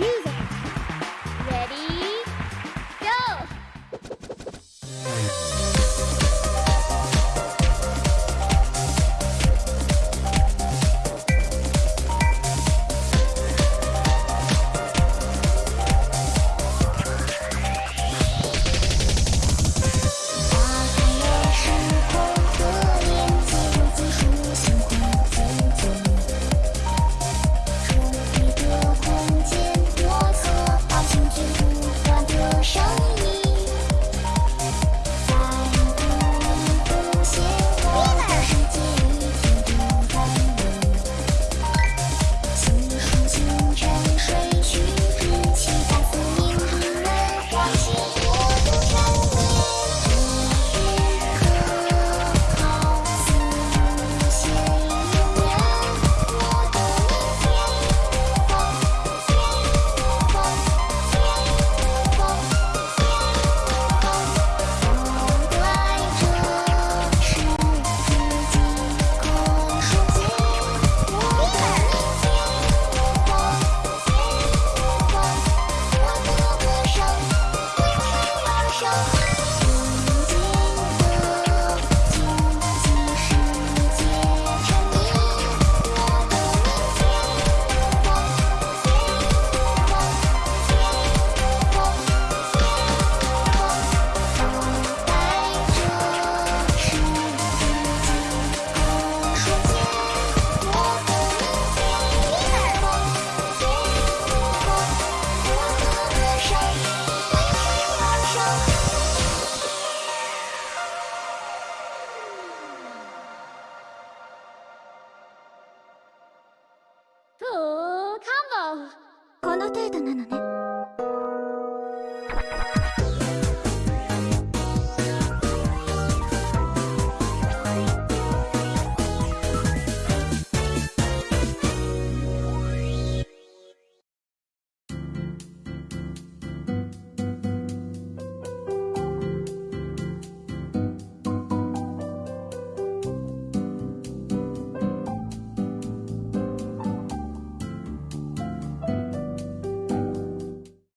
music. Ready, go! の程度なの。